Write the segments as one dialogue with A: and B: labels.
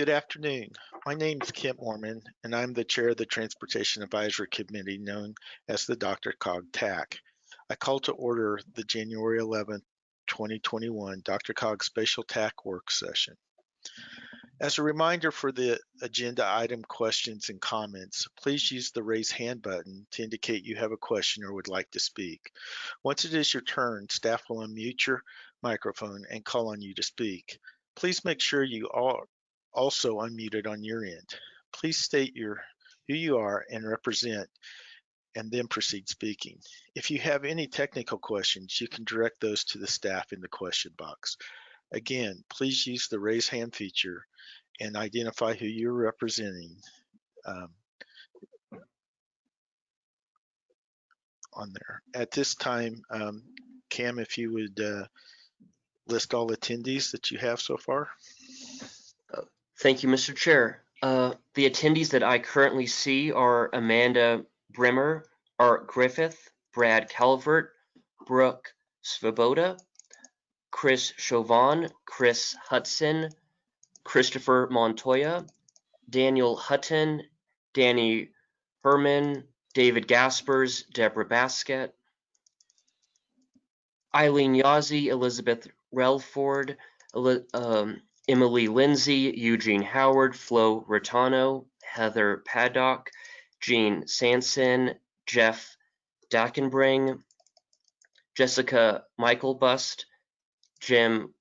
A: Good afternoon. My name is Kent Moorman, and I'm the chair of the Transportation Advisory Committee known as the DRCOG TAC. I call to order the January 11th, 2021 DRCOG Spatial TAC work session. As a reminder for the agenda item questions and comments, please use the raise hand button to indicate you have a question or would like to speak. Once it is your turn, staff will unmute your microphone and call on you to speak. Please make sure you are also unmuted on your end. Please state your who you are and represent and then proceed speaking. If you have any technical questions, you can direct those to the staff in the question box. Again, please use the raise hand feature and identify who you're representing um, on there. At this time, um, Cam, if you would uh, list all attendees that you have so far.
B: Thank you, Mr. Chair. Uh, the attendees that I currently see are Amanda Brimmer, Art Griffith, Brad Calvert, Brooke Svoboda, Chris Chauvin, Chris Hudson, Christopher Montoya, Daniel Hutton, Danny Herman, David Gaspers, Deborah Baskett, Eileen Yazzie, Elizabeth Relford, um, Emily Lindsay, Eugene Howard, Flo Raitano, Heather Paddock, Jean Sanson, Jeff Dankenbring, Jessica Myklebust, Jim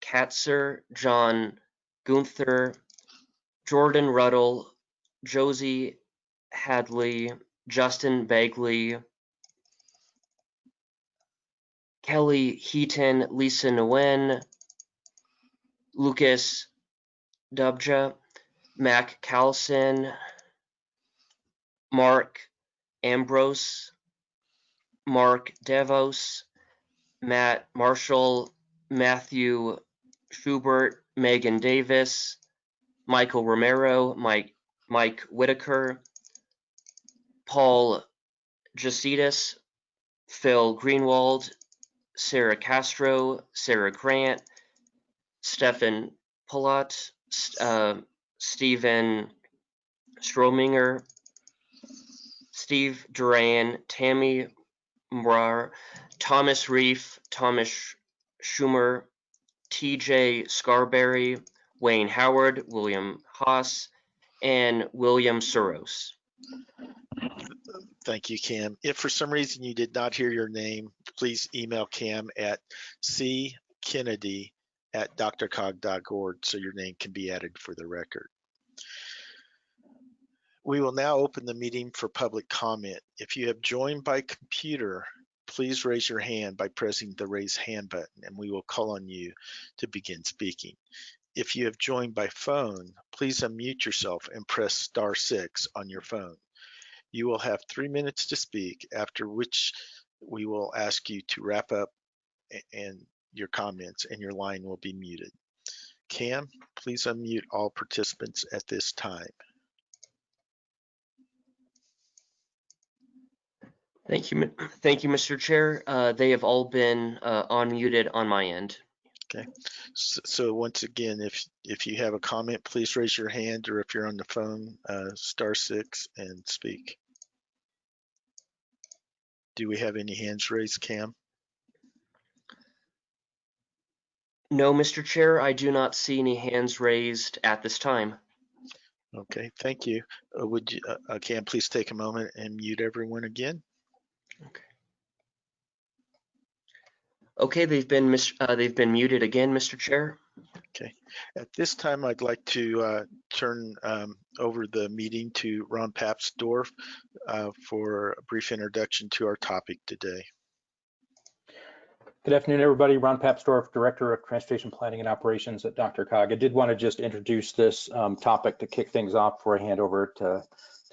B: Katzer, John Gunther, Jordan Ruddle, Josie Hadley, Justin Bagley, Kelly Heaton, Lisa Nguyen, Lucas Dubja, Mac Callison, Mark Ambrose, Mark Devos, Matt Marshall, Matthew Schubert, Megan Davis, Michael Romero, Mike Mike Whitaker, Paul Jesaitis, Phil Greenwald, Sarah Castro, Sarah Grant, Stefan Pullat, uh, Stephen Strominger, Steve Duran, Tammy Mrar, Thomas Reef, Thomas Schumer, TJ Scarberry, Wayne Howard, William Haas, and William Soros.
A: Thank you, Cam. If for some reason you did not hear your name, please email Cam at ckennedy at drcog.org so your name can be added for the record. We will now open the meeting for public comment. If you have joined by computer, please raise your hand by pressing the raise hand button and we will call on you to begin speaking. If you have joined by phone, please unmute yourself and press star six on your phone. You will have three minutes to speak, after which we will ask you to wrap up and your comments and your line will be muted. Cam, please unmute all participants at this time.
B: Thank you, thank you, Mr. Chair. Uh, they have all been uh, unmuted on my end.
A: Okay, so, so, once again, if if you have a comment, please raise your hand, or if you're on the phone, uh, star six and speak. Do we have any hands raised, Cam?
B: No, Mr. Chair, I do not see any hands raised at this time.
A: Okay, thank you. Uh, would you, uh, uh Cam, please take a moment and mute everyone again?
B: Okay. Okay, they've been uh, they've been muted again, Mr. Chair.
A: Okay. At this time, I'd like to uh, turn um, over the meeting to Ron Papsdorf uh, for a brief introduction to our topic today.
C: Good afternoon, everybody. Ron Papsdorf, Director of Transportation Planning and Operations at DRCOG. I did want to just introduce this um, topic to kick things off before I hand over to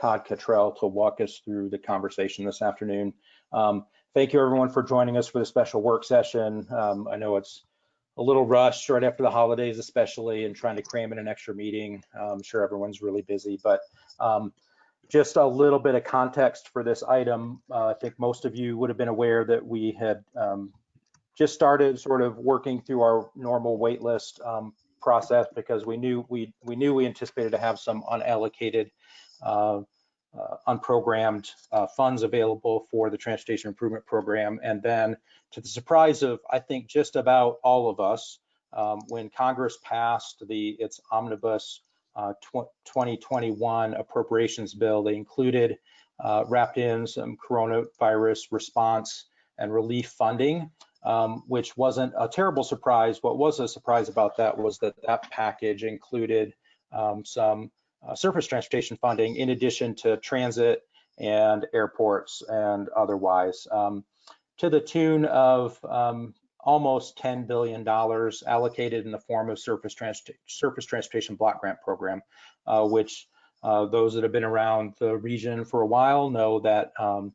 C: Todd Cottrell to walk us through the conversation this afternoon. Um, thank you, everyone, for joining us for the special work session. Um, I know it's a little rushed right after the holidays, especially, and trying to cram in an extra meeting. I'm sure everyone's really busy, but um, just a little bit of context for this item. Uh, I think most of you would have been aware that we had um, just started sort of working through our normal wait list um, process because we knew we we knew we anticipated to have some unallocated, uh, uh, unprogrammed uh, funds available for the transportation improvement program. And then, to the surprise of I think just about all of us, um, when Congress passed the its omnibus uh, tw 2021 appropriations bill, they included uh, wrapped in some coronavirus response and relief funding um, which wasn't a terrible surprise. What was a surprise about that was that that package included um, some uh, surface transportation funding in addition to transit and airports and otherwise, um, to the tune of um, almost $10 billion allocated in the form of surface, surface transportation block grant program, uh, which uh, those that have been around the region for a while know that um,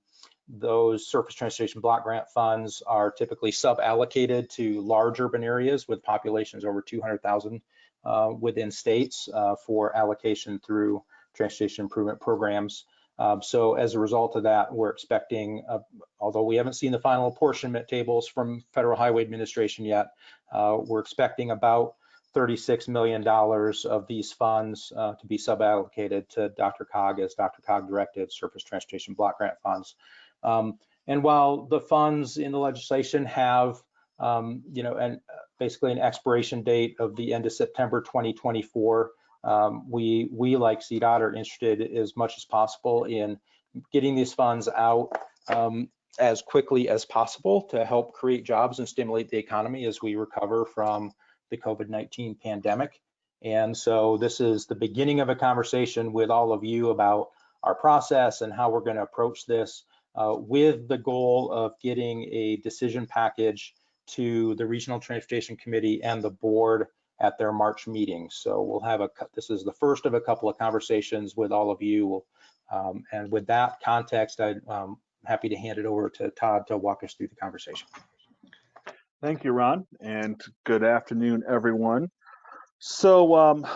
C: those surface transportation block grant funds are typically sub-allocated to large urban areas with populations over 200,000 uh, within states uh, for allocation through transportation improvement programs. Um, so as a result of that, we're expecting, uh, although we haven't seen the final apportionment tables from Federal Highway Administration yet, uh, we're expecting about $36 million of these funds uh, to be sub-allocated to DRCOG as DRCOG directed surface transportation block grant funds. Um, and while the funds in the legislation have, um, you know, and basically an expiration date of the end of September 2024, um, we, we like CDOT are interested as much as possible in getting these funds out um, as quickly as possible to help create jobs and stimulate the economy as we recover from the COVID-19 pandemic. And so this is the beginning of a conversation with all of you about our process and how we're going to approach this uh, with the goal of getting a decision package to the Regional Transportation Committee and the board at their March meeting. So we'll have a, this is the first of a couple of conversations with all of you. Um, and with that context, I'm um, happy to hand it over to Todd to walk us through the conversation.
D: Thank you, Ron, and good afternoon, everyone. So um,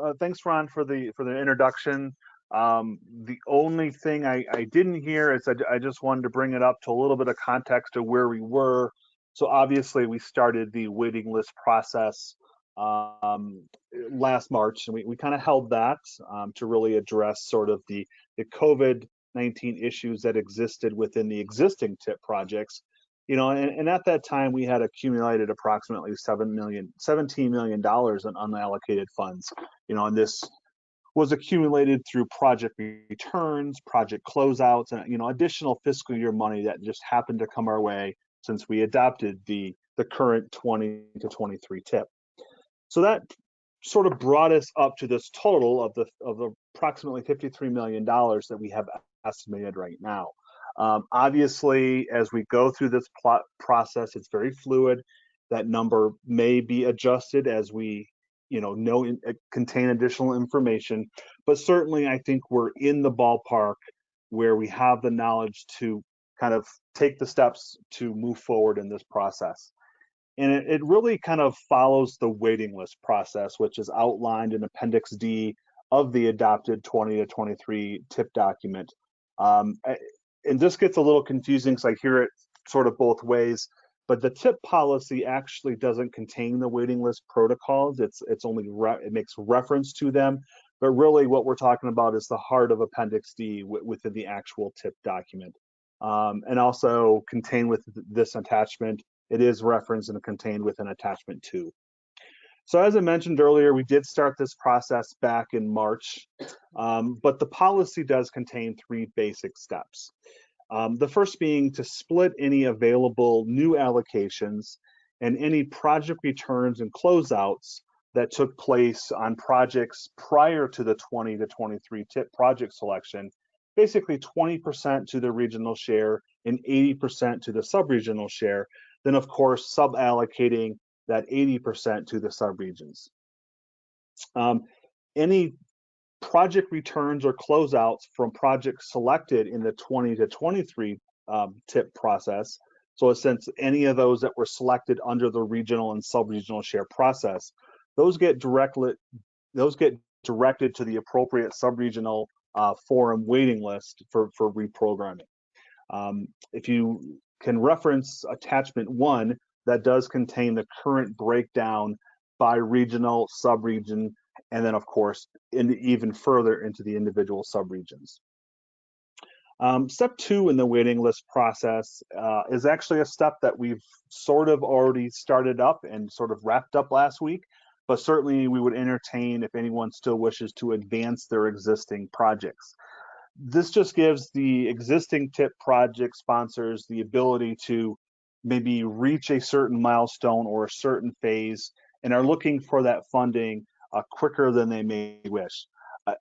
D: uh, thanks, Ron, for the for the introduction. Um, the only thing I, I didn't hear is I, I, just wanted to bring it up to a little bit of context of where we were. So obviously we started the waiting list process um, last March, and we, we kind of held that um, to really address sort of the, the COVID-19 issues that existed within the existing TIP projects. You know, and, and at that time we had accumulated approximately seven million, $17 million in unallocated funds. You know, and this was accumulated through project returns, project closeouts, and you know additional fiscal year money that just happened to come our way since we adopted the the current 20 to 23 tip. So that sort of brought us up to this total of the of the approximately 53 million dollars that we have estimated right now. Um, obviously, as we go through this plot process, it's very fluid. That number may be adjusted as we you know, know uh, contain additional information. But certainly, I think we're in the ballpark where we have the knowledge to kind of take the steps to move forward in this process. And it, it really kind of follows the waiting list process, which is outlined in Appendix D of the adopted 20 to 23 TIP document. Um, and this gets a little confusing because I hear it sort of both ways but the tip policy actually doesn't contain the waiting list protocols. It's it's only it makes reference to them, but really what we're talking about is the heart of Appendix D within the actual tip document. Um, and also contained with this attachment, it is referenced and contained within attachment two. So as I mentioned earlier, we did start this process back in March, um, but the policy does contain three basic steps. Um, the first being to split any available new allocations and any project returns and closeouts that took place on projects prior to the 20 to 23 tip project selection, basically 20% to the regional share and 80% to the sub-regional share, then of course sub-allocating that 80% to the subregions. Um, any project returns or closeouts from projects selected in the 20 to 23 um, tip process. So since any of those that were selected under the regional and sub-regional share process, those get directly those get directed to the appropriate sub-regional uh, forum waiting list for, for reprogramming. Um, if you can reference attachment one, that does contain the current breakdown by regional, sub-region, and then of course, in even further into the individual subregions. Um, step two in the waiting list process uh, is actually a step that we've sort of already started up and sort of wrapped up last week, but certainly we would entertain if anyone still wishes to advance their existing projects. This just gives the existing TIP project sponsors the ability to maybe reach a certain milestone or a certain phase and are looking for that funding uh, quicker than they may wish.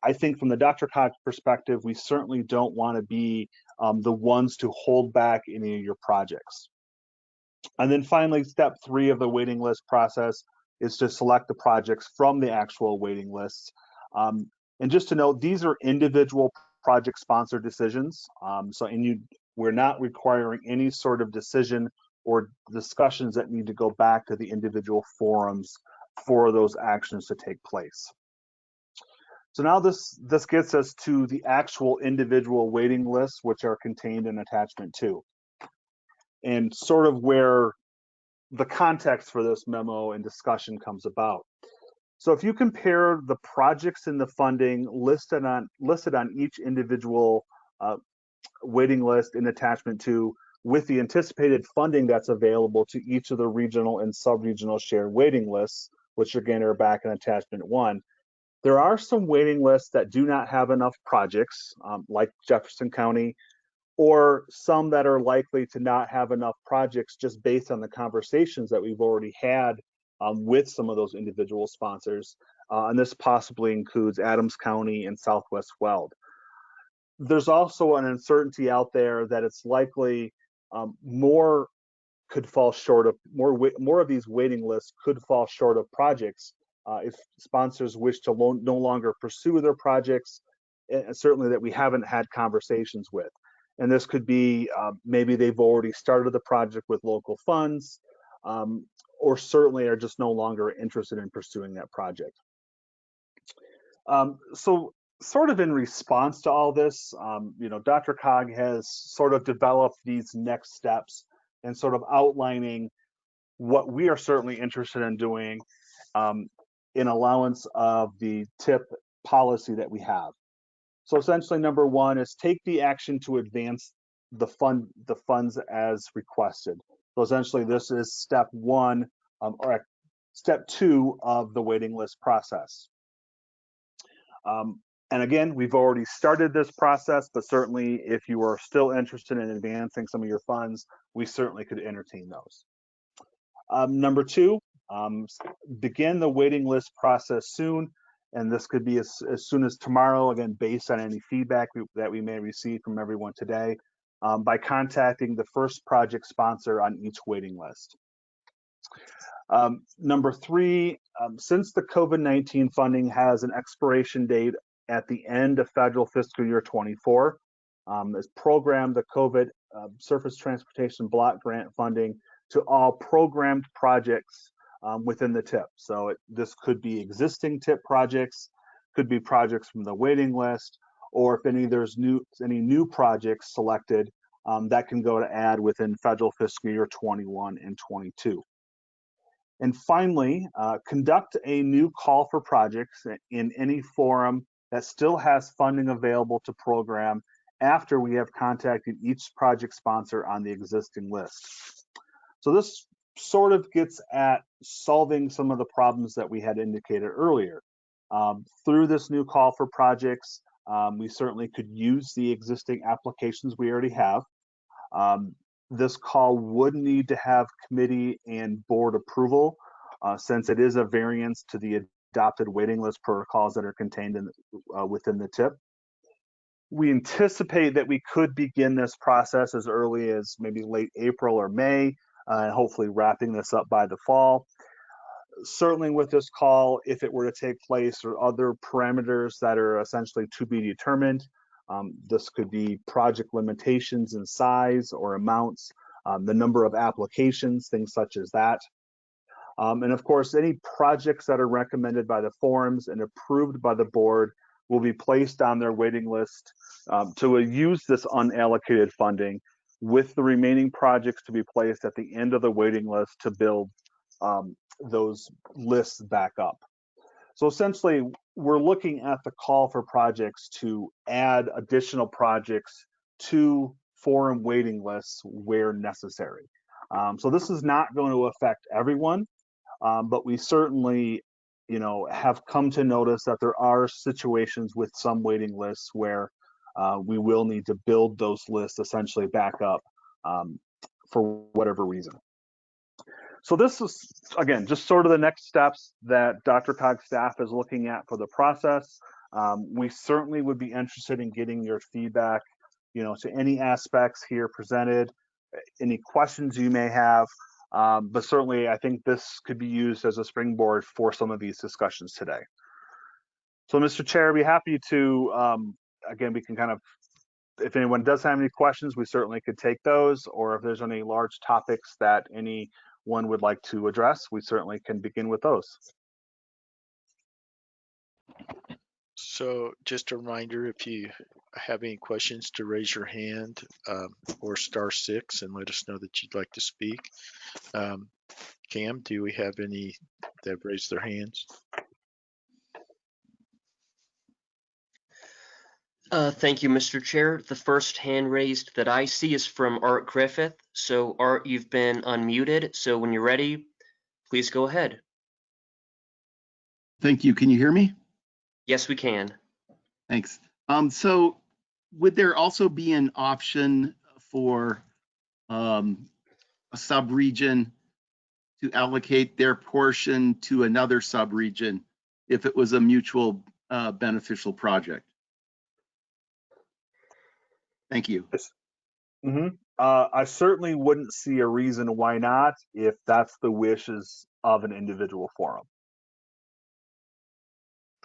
D: I think from the DRCOG perspective, we certainly don't want to be um, the ones to hold back any of your projects. And then finally, step three of the waiting list process is to select the projects from the actual waiting lists. Um, and just to note, these are individual project sponsor decisions. Um, so, and you, we're not requiring any sort of decision or discussions that need to go back to the individual forums for those actions to take place. So now this, this gets us to the actual individual waiting lists, which are contained in attachment two. And sort of where the context for this memo and discussion comes about. So if you compare the projects in the funding listed on listed on each individual uh, waiting list in attachment two with the anticipated funding that's available to each of the regional and sub-regional shared waiting lists, which again are back in attachment one, there are some waiting lists that do not have enough projects, um, like Jefferson County, or some that are likely to not have enough projects just based on the conversations that we've already had um, with some of those individual sponsors. Uh, and this possibly includes Adams County and Southwest Weld. There's also an uncertainty out there that it's likely um, more could fall short of more more of these waiting lists could fall short of projects uh, if sponsors wish to no longer pursue their projects, and certainly that we haven't had conversations with. And this could be uh, maybe they've already started the project with local funds, um, or certainly are just no longer interested in pursuing that project. Um, so sort of in response to all this, um, you know, DRCOG has sort of developed these next steps and sort of outlining what we are certainly interested in doing um, in allowance of the tip policy that we have. So essentially, number one is take the action to advance the fund the funds as requested. So essentially, this is step one um, or step two of the waiting list process. Um, and again, we've already started this process, but certainly if you are still interested in advancing some of your funds, we certainly could entertain those. Um, number two, um, begin the waiting list process soon, and this could be as, as soon as tomorrow, again, based on any feedback we, that we may receive from everyone today, um, by contacting the first project sponsor on each waiting list. Um, number three, um, since the COVID-19 funding has an expiration date at the end of federal fiscal year 24, um, this program, the COVID uh, Surface Transportation Block Grant funding to all programmed projects um, within the TIP. So it, this could be existing TIP projects, could be projects from the waiting list, or if any there's new any new projects selected, um, that can go to ad within federal fiscal year 21 and 22. And finally, uh, conduct a new call for projects in any forum that still has funding available to program after we have contacted each project sponsor on the existing list. So this sort of gets at solving some of the problems that we had indicated earlier. Um, through this new call for projects, um, we certainly could use the existing applications we already have. Um, this call would need to have committee and board approval uh, since it is a variance to the adopted waiting list protocols that are contained in, uh, within the TIP. We anticipate that we could begin this process as early as maybe late April or May, uh, and hopefully wrapping this up by the fall. Certainly with this call, if it were to take place or other parameters that are essentially to be determined, um, this could be project limitations in size or amounts, um, the number of applications, things such as that. Um, and of course, any projects that are recommended by the forums and approved by the board will be placed on their waiting list um, to use this unallocated funding with the remaining projects to be placed at the end of the waiting list to build um, those lists back up. So essentially, we're looking at the call for projects to add additional projects to forum waiting lists where necessary. Um, so this is not going to affect everyone, um, but we certainly, you know, have come to notice that there are situations with some waiting lists where uh, we will need to build those lists essentially back up um, for whatever reason. So this is, again, just sort of the next steps that DRCOG staff is looking at for the process. Um, we certainly would be interested in getting your feedback, you know, to any aspects here presented, any questions you may have. Um, but certainly, I think this could be used as a springboard for some of these discussions today. So, Mr. Chair, I'd be happy to, um, again, we can kind of, if anyone does have any questions, we certainly could take those, or if there's any large topics that anyone would like to address, we certainly can begin with those.
A: So just a reminder, if you have any questions to raise your hand um, or star six and let us know that you'd like to speak. Um, Cam, do we have any that raised their hands?
B: Uh, thank you, Mr. Chair. The first hand raised that I see is from Art Griffith. So Art, you've been unmuted. So when you're ready, please go ahead.
E: Thank you. Can you hear me?
B: Yes, we can.
E: Thanks. Um, so would there also be an option for um, a sub-region to allocate their portion to another sub-region if it was a mutual uh, beneficial project? Thank you.
D: hmm Uh, I certainly wouldn't see a reason why not if that's the wishes of an individual forum.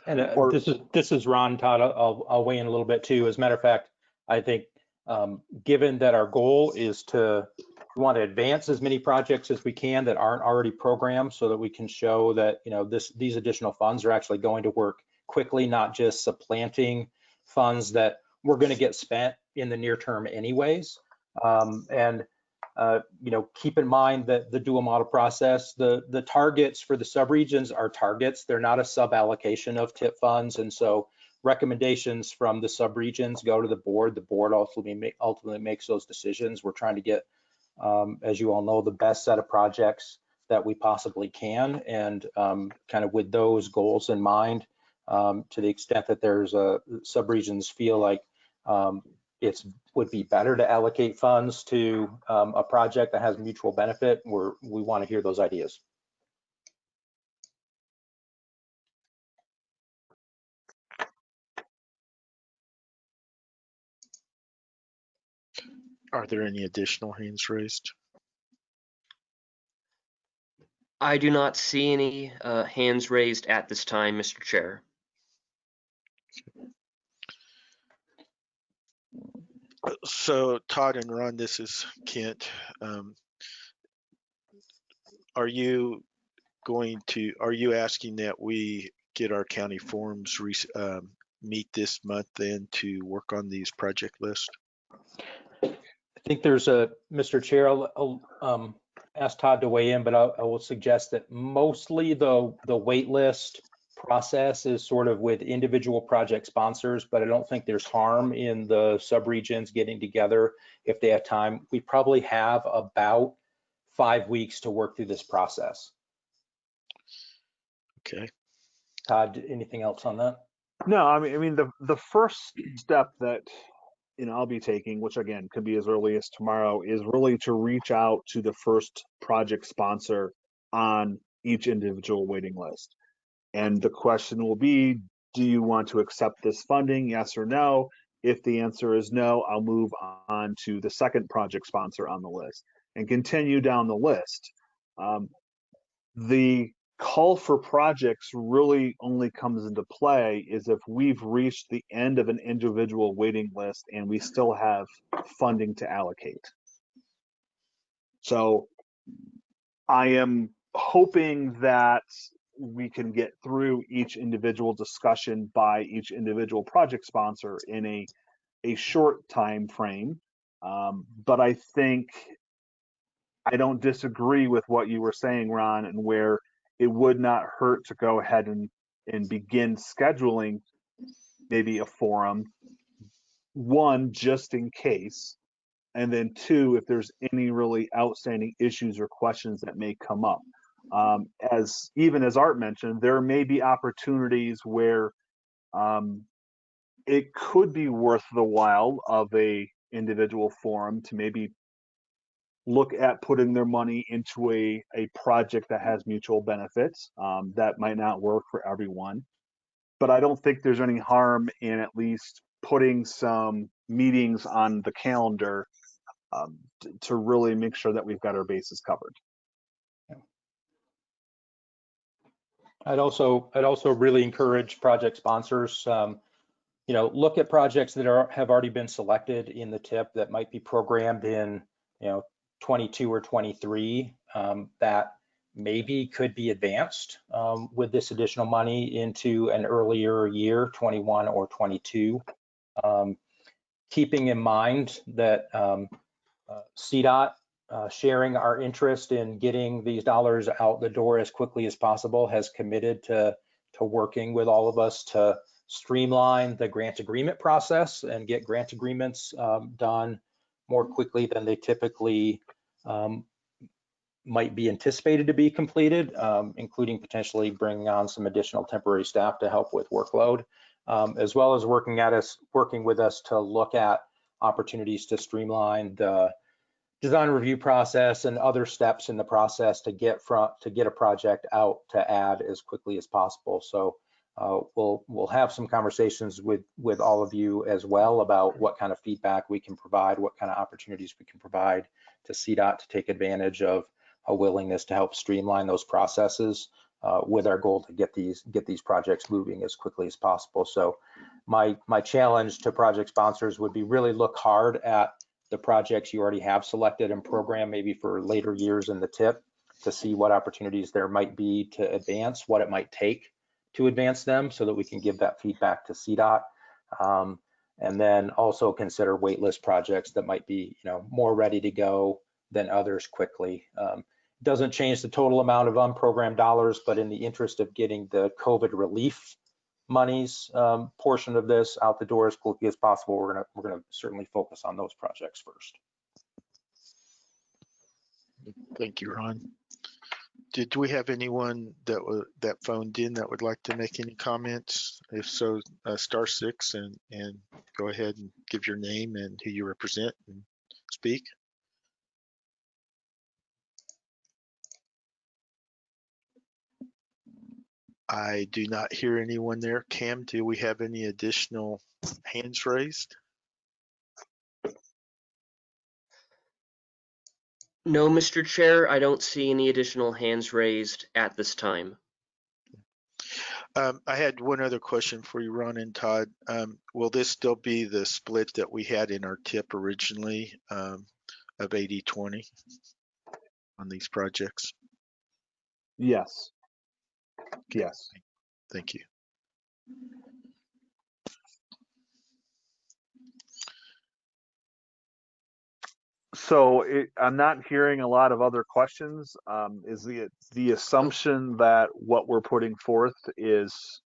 C: And uh,
D: Or-
C: this is, this is Ron Todd. I'll, I'll weigh in a little bit too. As a matter of fact, I think, um, given that our goal is to, we want to advance as many projects as we can that aren't already programmed so that we can show that, you know, this, these additional funds are actually going to work quickly, not just supplanting funds that we're going to get spent in the near term anyways. Um, and uh, you know, keep in mind that the dual model process, the, the targets for the subregions are targets. They're not a sub-allocation of TIP funds. And so recommendations from the subregions go to the board. The board ultimately, ma- ultimately makes those decisions. We're trying to get, um, as you all know, the best set of projects that we possibly can. And um, kind of with those goals in mind, um, to the extent that there's a subregions feel like um, it's would be better to allocate funds to um, a project that has mutual benefit, we're, we want to hear those ideas.
A: Are there any additional hands raised?
B: I do not see any uh, hands raised at this time, Mr. Chair.
A: So Todd and Ron, this is Kent. Um, Are you going to, are you asking that we get our county forums um, meet this month then to work on these project lists?
C: I think there's a, Mr. Chair, I'll, I'll um, ask Todd to weigh in, but I, I will suggest that mostly the, the wait list process is sort of with individual project sponsors, but I don't think there's harm in the subregions getting together if they have time. We probably have about five weeks to work through this process.
A: Okay,
C: Todd, anything else on that?
D: No, I mean, I mean, the, the first step that, you know, I'll be taking, which again, could be as early as tomorrow, is really to reach out to the first project sponsor on each individual waiting list. And the question will be, do you want to accept this funding? Yes or no? If the answer is no, I'll move on to the second project sponsor on the list and continue down the list. Um, the call for projects really only comes into play is if we've reached the end of an individual waiting list and we still have funding to allocate. So I am hoping that we can get through each individual discussion by each individual project sponsor in a a short time frame. Um, but I think I don't disagree with what you were saying, Ron, and where it would not hurt to go ahead and, and begin scheduling maybe a forum. One, just in case, and then two, if there's any really outstanding issues or questions that may come up. Um, as even as Art mentioned, there may be opportunities where um, it could be worth the while of a individual forum to maybe look at putting their money into a, a project that has mutual benefits. Um, that might not work for everyone. But I don't think there's any harm in at least putting some meetings on the calendar um, to really make sure that we've got our bases covered.
C: I'd also, I'd also really encourage project sponsors, um, you know, look at projects that are, have already been selected in the tip that might be programmed in, you know, 22 or 23, um, that maybe could be advanced, um, with this additional money into an earlier year, 21 or 22. Um, keeping in mind that, um, uh, CDOT uh, sharing our interest in getting these dollars out the door as quickly as possible, has committed to, to working with all of us to streamline the grant agreement process and get grant agreements um, done more quickly than they typically um, might be anticipated to be completed, um, including potentially bringing on some additional temporary staff to help with workload, um, as well as working at us, working with us to look at opportunities to streamline the design review process and other steps in the process to get from to get a project out to ad as quickly as possible. So uh, we'll we'll have some conversations with with all of you as well about what kind of feedback we can provide, what kind of opportunities we can provide to CDOT to take advantage of a willingness to help streamline those processes uh, with our goal to get these get these projects moving as quickly as possible. So my my challenge to project sponsors would be really look hard at the projects you already have selected and programmed maybe for later years in the tip to see what opportunities there might be to advance, what it might take to advance them so that we can give that feedback to CDOT. Um, and then also consider waitlist projects that might be, you know, more ready to go than others quickly. Um, doesn't change the total amount of unprogrammed dollars, but in the interest of getting the COVID relief monies um, portion of this out the door as quickly as possible, we're gonna we're gonna certainly focus on those projects first.
A: Thank you, Ron. Did we have anyone that that phoned in that would like to make any comments? If so, uh, star six and, and go ahead and give your name and who you represent and speak. I do not hear anyone there. Cam, do we have any additional hands raised?
B: No, Mr. Chair, I don't see any additional hands raised at this time.
A: Um, I had one other question for you, Ron and Todd. Um, will this still be the split that we had in our tip originally um, of 80-20 on these projects?
D: Yes. Yes.
A: Thank you.
D: So it, I'm not hearing a lot of other questions. Um, is the the assumption that what we're putting forth is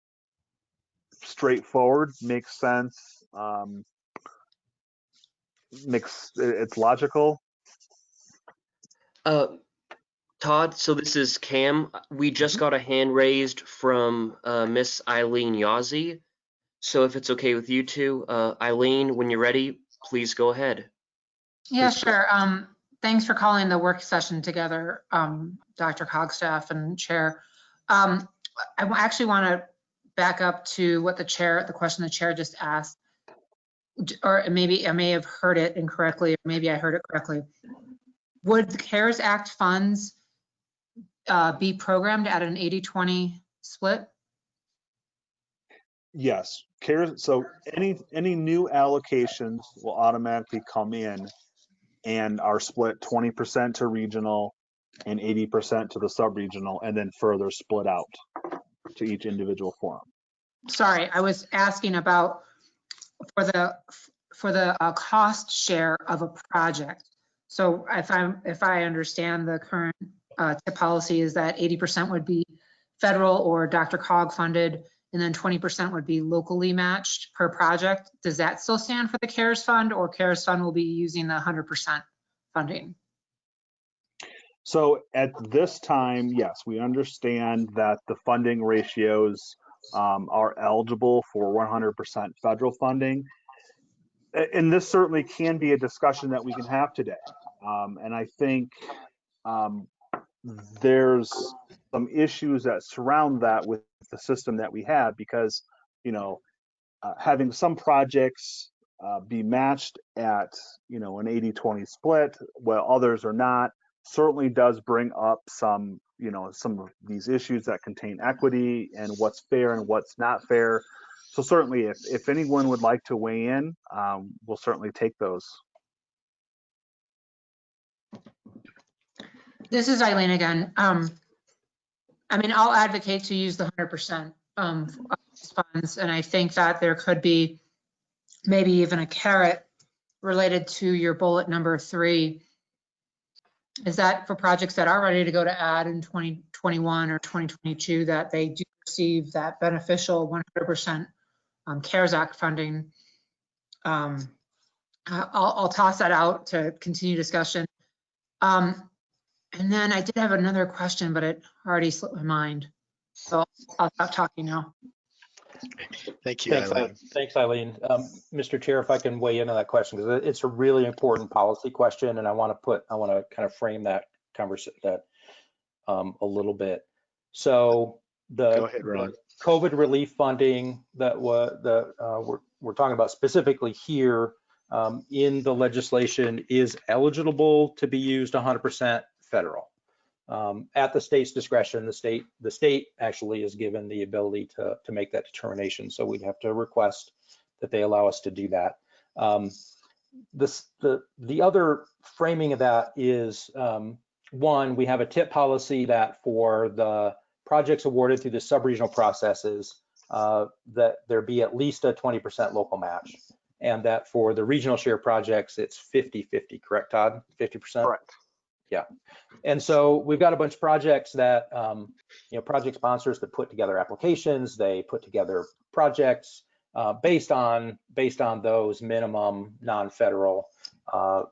D: straightforward, makes sense, um, makes it's logical?
B: Uh, Todd, so this is Cam. We just got a hand raised from uh, Miss Eileen Yazzie. So if it's okay with you two, uh, Eileen, when you're ready, please go ahead.
F: Yeah,
A: Please.
F: sure. Um, thanks for calling the work session together, um, DRCOG staff and Chair. Um, I w- actually want to back up to what the chair, the question the chair just asked. Or maybe I may have heard it incorrectly, or maybe I heard it correctly. Would the CARES Act funds uh, be programmed at an 80-20 split?
D: Yes. CARES, so any any new allocations will automatically come in and are split 20% to regional and 80% to the sub-regional and then further split out to each individual forum.
F: Sorry, I was asking about for the, for the uh, cost share of a project. So if I'm, if I understand the current uh, tip policy is that 80% would be federal or DRCOG funded, and then 20% would be locally matched per project. Does that still stand for the CARES Fund or CARES Fund will be using the 100% funding?
D: So at this time, yes, we understand that the funding ratios um, are eligible for 100% federal funding. And this certainly can be a discussion that we can have today. Um, And I think um, there's some issues that surround that with the system that we have because, you know, uh, having some projects uh, be matched at, you know, an 80-20 split, while others are not, certainly does bring up some, you know, some of these issues that contain equity and what's fair and what's not fair. So certainly, if, if anyone would like to weigh in, um, we'll certainly take those.
F: This is Eileen again. Um, I mean, I'll advocate to use the hundred percent, um, funds, and I think that there could be maybe even a carrot related to your bullet number three. Is that for projects that are ready to go to ad in twenty twenty-one or twenty twenty-two, that they do receive that beneficial one hundred percent um, CARES Act funding? Um, I'll, I'll toss that out to continue discussion. Um, and then I did have another question, but it already slipped my mind. So I'll stop talking now.
A: Thank you,
C: Thanks,
A: Eileen.
C: Eileen. Thanks, Eileen. Um, Mr. Chair, if I can weigh in on that question, because it's a really important policy question, and I want to put, I want to kind of frame that conversation, that um, a little bit. So the.
A: Ahead,
C: the COVID relief funding that was, the, uh, we're, we're talking about specifically here um, in the legislation is eligible to be used 100% federal. Um, At the state's discretion, the state, the state actually is given the ability to, to make that determination. So we'd have to request that they allow us to do that. Um, This, the, the other framing of that is, um, one, we have a tip policy that for the projects awarded through the sub-regional processes, uh, that there be at least a 20% local match. And that for the regional share projects, it's 50-50, correct, Todd? 50%?
D: Correct.
C: And so we've got a bunch of projects that, um, you know, project sponsors that put together applications, they put together projects uh, based on, based on those minimum non-federal uh,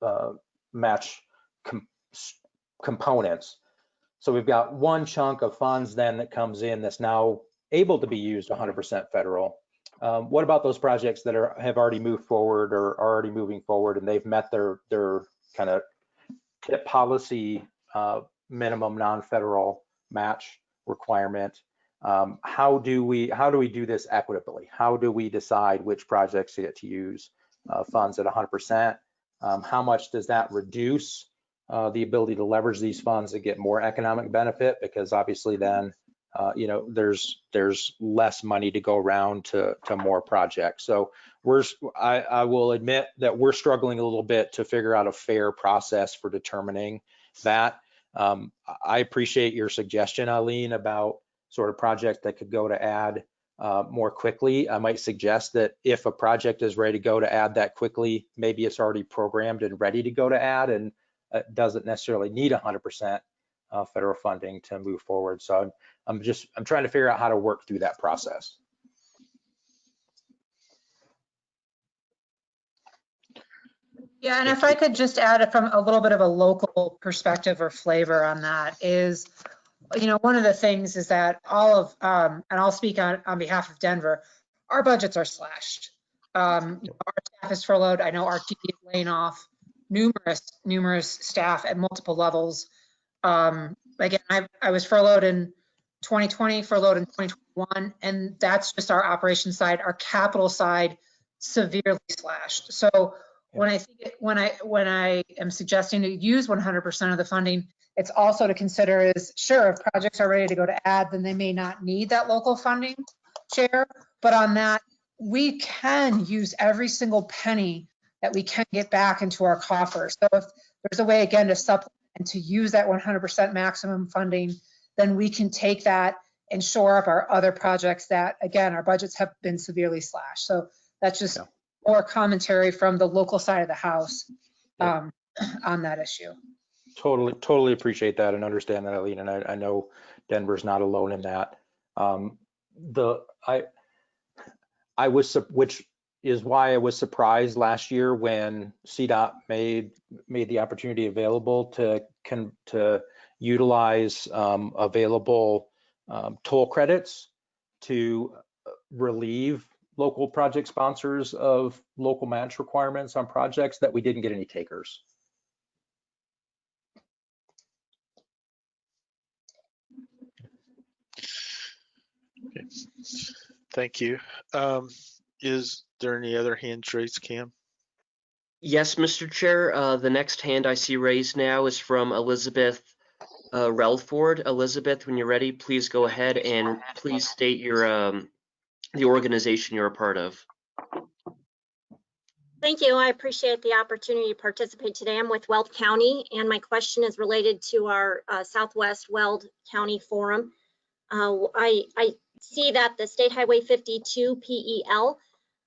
C: uh, match com- components. So we've got one chunk of funds then that comes in that's now able to be used 100% federal. Um, What about those projects that are, have already moved forward or are already moving forward and they've met their, their kind of tip policy uh, minimum non-federal match requirement. Um, How do we, how do we do this equitably? How do we decide which projects get to use uh, funds at 100%? Um, How much does that reduce uh, the ability to leverage these funds to get more economic benefit? Because obviously then, uh, you know, there's, there's less money to go around to, to more projects. So we're, I, I will admit that we're struggling a little bit to figure out a fair process for determining that. Um, I appreciate your suggestion, Eileen, about sort of projects that could go to ad uh, more quickly. I might suggest that if a project is ready to go to ad that quickly, maybe it's already programmed and ready to go to ad and uh, doesn't necessarily need 100% uh, federal funding to move forward. So I'm, I'm just, I'm trying to figure out how to work through that process.
F: Yeah, and if I could just add from a little bit of a local perspective or flavor on that is, you know, one of the things is that all of, um, and I'll speak on, on behalf of Denver, our budgets are slashed. Um, you know, our staff is furloughed. I know RTD is laying off numerous, numerous staff at multiple levels. Um, again, I, I was furloughed in 2020, for load in 2021, and that's just our operations side. Our capital side severely slashed. So when I think, it- when I, when I am suggesting to use 100% of the funding, it's also to consider is, sure, if projects are ready to go to ad, then they may not need that local funding share. But on that, we can use every single penny that we can get back into our coffers. So if there's a way, again, to supplement and to use that 100% maximum funding, then we can take that and shore up our other projects that, again, our budgets have been severely slashed. So that's just
C: Yeah.
F: more commentary from the local side of the house um, on that issue.
C: Totally, totally appreciate that and understand that, Eileen. And I, I know Denver's not alone in that. Um, the I I was which is why I was surprised last year when CDOT made made the opportunity available to can to utilize um, available um, toll credits to uh, relieve local project sponsors of local match requirements on projects that we didn't get any takers. Okay.
A: Thank you. Um, is there any other hands raised, Cam?
B: Yes, Mr. Chair. Uh, the next hand I see raised now is from Elizabeth uh, Relford. Elizabeth, when you're ready, please go ahead and please state your um, the organization you're a part of.
G: Thank you. I appreciate the opportunity to participate today. I'm with Weld County, and my question is related to our uh, Southwest Weld County Forum. Uh, I, I see that the State Highway 52 PEL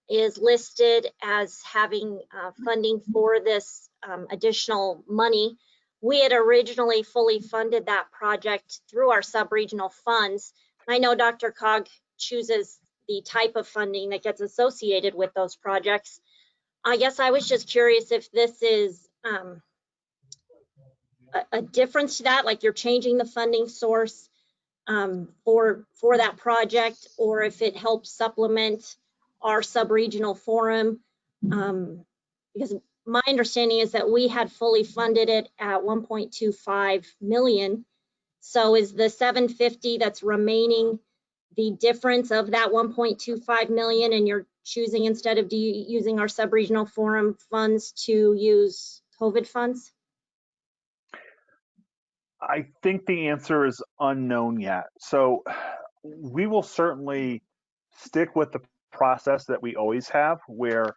G: is listed as having uh, funding for this um, additional money. We had originally fully funded that project through our sub-regional funds. I know DRCOG chooses the type of funding that gets associated with those projects. I guess I was just curious if this is um, a, a difference to that, like you're changing the funding source um, for for that project, or if it helps supplement our sub-regional forum. Um, because my understanding is that we had fully funded it at 1.25 million. So is the 750 that's remaining the difference of that 1.25 million and you're choosing instead of using our sub-regional forum funds to use COVID funds?
D: I think the answer is unknown yet. So we will certainly stick with the process that we always have, where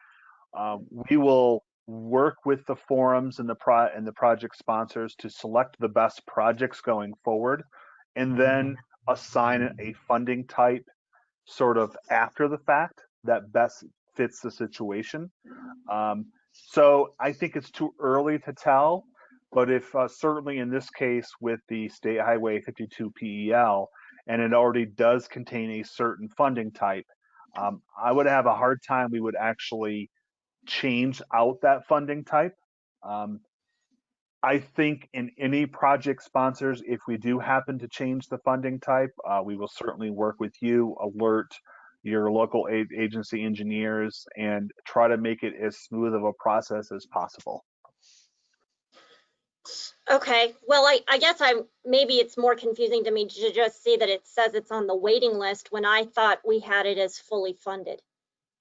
D: um, we will work with the forums and the pro and the project sponsors to select the best projects going forward, and then assign a funding type sort of after the fact that best fits the situation. Um, so I think it's too early to tell, but if uh, certainly in this case with the State Highway 52 PEL, and it already does contain a certain funding type, um, I would have a hard time. We would actually change out that funding type. Um, I think in any project sponsors, if we do happen to change the funding type, uh, we will certainly work with you, alert your local a- agency engineers, and try to make it as smooth of a process as possible.
G: Okay, well, I, I guess I'm, maybe it's more confusing to me to just see that it says it's on the waiting list when I thought we had it as fully funded.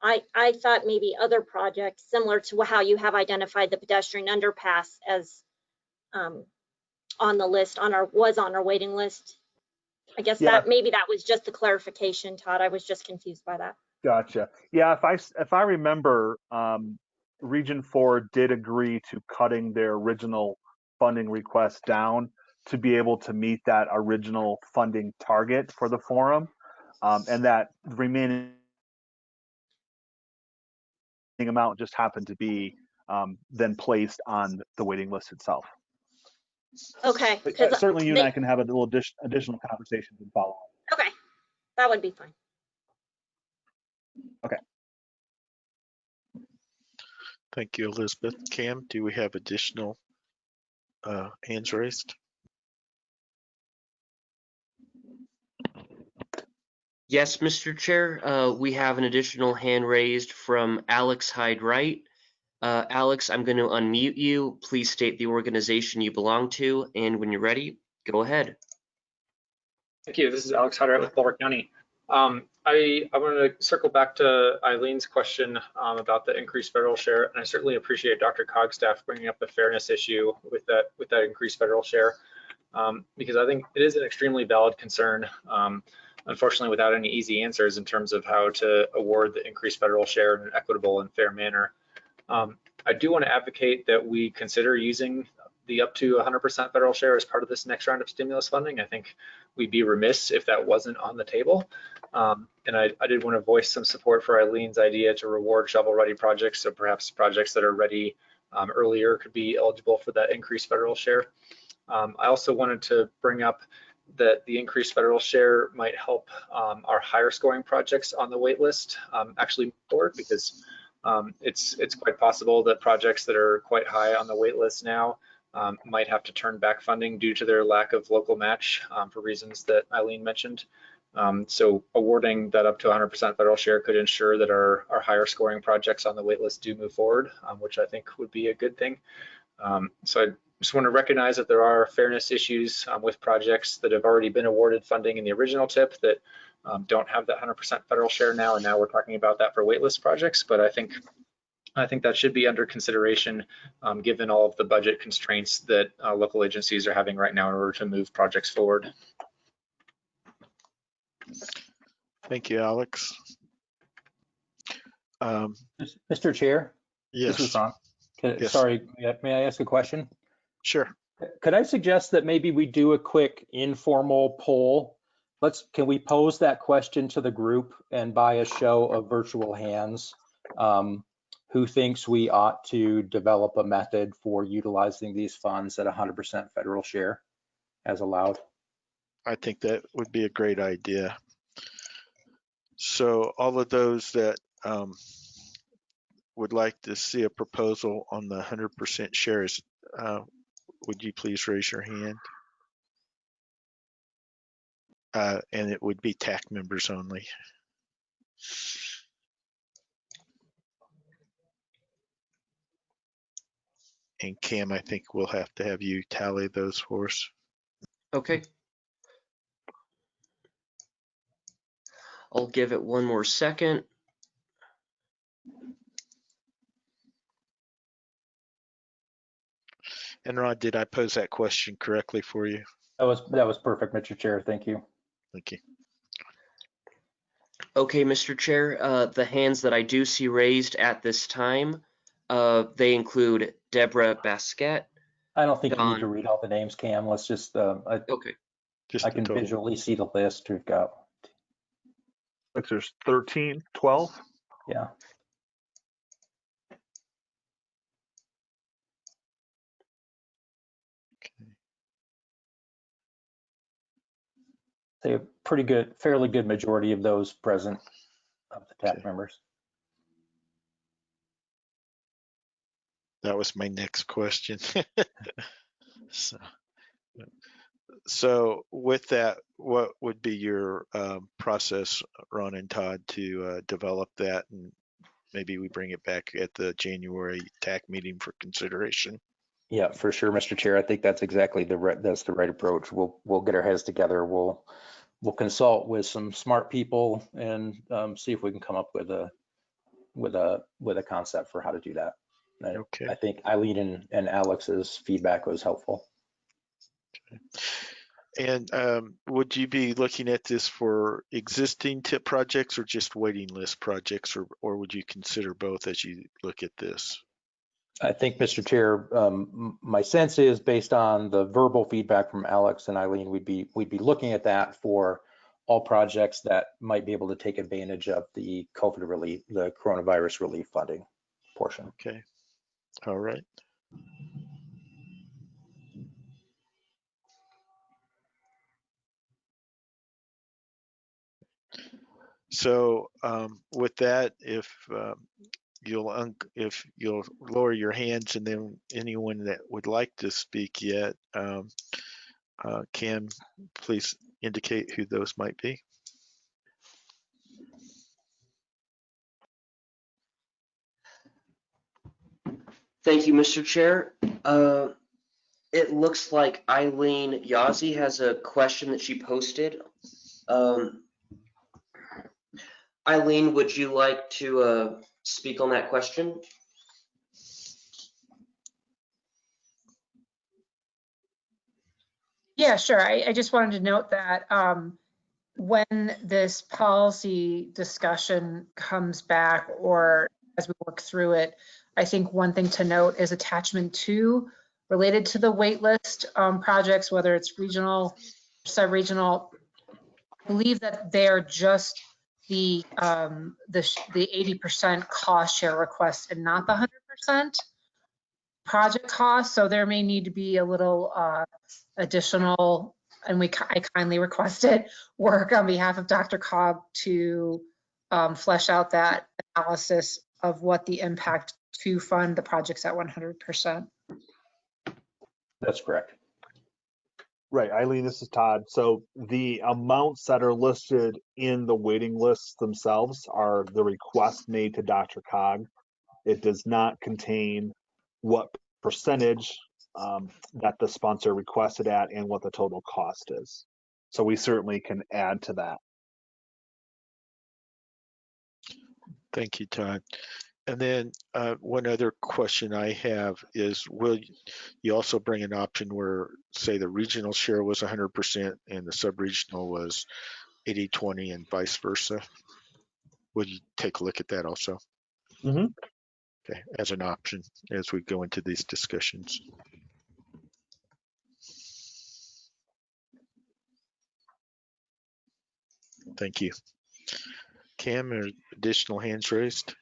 G: I, I thought maybe other projects, similar to how you have identified the pedestrian underpass as um, on the list, on our, was on our waiting list. I guess
D: Yeah.
G: that, maybe that was just the clarification, Todd. I was just confused by that.
D: Gotcha. Yeah, if I if I remember, um, Region Four did agree to cutting their original funding request down to be able to meet that original funding target for the forum, um, and that remaining amount just happened to be um, then placed on the waiting list itself.
G: Okay,
D: But, uh,
G: 'cause
D: certainly, you and I can have a little addition, additional conversations and follow up.
G: okay, that would be fine. Okay.
A: Thank you, Elizabeth. Cam, do we have additional uh, hands raised?
B: Yes, Mr. Chair. Uh, we have an additional hand raised from Alex Hyde Wright. Uh, Alex, I'm going to unmute you. Please state the organization you belong to, and when you're ready, go ahead.
H: Thank you. This is Alex Hodder with Boulder County. Um, I, I wanted to circle back to Eileen's question um, about the increased federal share, and I certainly appreciate DRCOG staff bringing up the fairness issue with that with that increased federal share, um, because I think it is an extremely valid concern. Unfortunately, without any easy answers in terms of how to award the increased federal share in an equitable and fair manner. Um, I do want to advocate that we consider using the up to 100% federal share as part of this next round of stimulus funding. I think we'd be remiss if that wasn't on the table. Um, and I, I, did want to voice some support for Eileen's idea to reward shovel-ready projects. So perhaps projects that are ready um, earlier could be eligible for that increased federal share. Um, I also wanted to bring up that the increased federal share might help um, our higher scoring projects on the wait list um, actually forward because um, it's it's quite possible that projects that are quite high on the wait list now um, might have to turn back funding due to their lack of local match um, for reasons that Eileen mentioned. Um, so awarding that up to 100% federal share could ensure that our, our higher scoring projects on the wait list do move forward, which I think would be a good thing. Um, so just want to recognize that there are fairness issues um, with projects that have already been awarded funding in the original tip that um, don't have that 100% federal share now, and now we're talking about that for waitlist projects. But I think I think that should be under consideration um, given all of the budget constraints that uh, local agencies are having right now in order to move projects forward.
A: Thank you, Alex. Um,
C: Mr. Chair, this is
A: yes,
C: Ron. Can-
A: Yes.
C: Sorry, may I ask a question?
A: Sure.
C: Could I suggest that maybe we do a quick informal poll? Let's, can we pose that question to the group and by a show of virtual hands? um, Who thinks we ought to develop a method for utilizing these funds at 100% federal share as allowed?
A: I think that would be a great idea. So all of those that um, would like to see a proposal on the 100% shares, uh, would you please raise your hand? Uh, And it would be TAC members only. And Cam, I think we'll have to have you tally those for us.
B: Okay. I'll give it one more second.
A: And Rod, did I pose that question correctly for you?
C: That was, that was perfect, Mr. Chair. Thank you.
A: Thank you.
B: Okay, Mr. Chair, uh, the hands that I do see raised at this time, uh, they include Deborah Baskett.
C: I don't think you need to read all the names, Cam. Let's just, uh, I
B: Okay,
A: Just
C: I can
A: total.
C: visually see the list we've got.
D: Like there's 13, 12.
C: Yeah. Say a pretty good, fairly good majority of those present of the TAC
A: Okay.
C: members.
A: That was my next question. So, so with that, what would be your um, process, Ron and Todd, to uh, develop that? And maybe we bring it back at the January TAC meeting for consideration.
C: Yeah, for sure, Mr. Chair. I think that's exactly the right, that's the right approach. We'll, we'll get our heads together. We'll, we'll consult with some smart people and um, see if we can come up with a, with a, with a concept for how to do that. I-
A: Okay.
C: I think Eileen and, and Alex's feedback was helpful.
A: And um, would you be looking at this for existing tip projects or just waiting list projects, or, or would you consider both as you look at this?
C: I think, Mr. Chair, um, my sense is based on the verbal feedback from Alex and Eileen, we'd be, we'd be looking at that for all projects that might be able to take advantage of the COVID relief, the coronavirus relief funding portion.
A: Okay. All right. So um, with that, if um, you'll un- if you'll lower your hands, and then anyone that would like to speak yet, um, uh, Cam, please indicate who those might be.
B: thank you, Mr. Chair. Uh, it looks like Eileen Yazzie has a question that she posted. Um, Eileen, would you like to uh, speak on that question?
F: Yeah, sure. I, I just wanted to note that um, when this policy discussion comes back or as we work through it, I think one thing to note is attachment two related to the waitlist um, projects, whether it's regional, sub-regional. I believe that they're just the um, the the 80% cost share request and not the 100% project cost. So there may need to be a little uh, additional and we, I kindly requested work on behalf of DRCOG to um, flesh out that analysis of what the impact to fund the projects at 100%.
C: That's correct.
D: Right, Eileen, this is Todd. So the amounts that are listed in the waiting lists themselves are the request made to DRCOG. It does not contain what percentage um, that the sponsor requested at and what the total cost is. So we certainly can add to that.
A: Thank you, Todd. And then uh, one other question I have is, will you also bring an option where, say, the regional share was 100% and the sub-regional was 80-20 and vice versa? Will you take a look at that also?
D: Mhm.
A: Okay, as an option as we go into these discussions. Thank you. Cam, are additional hands raised?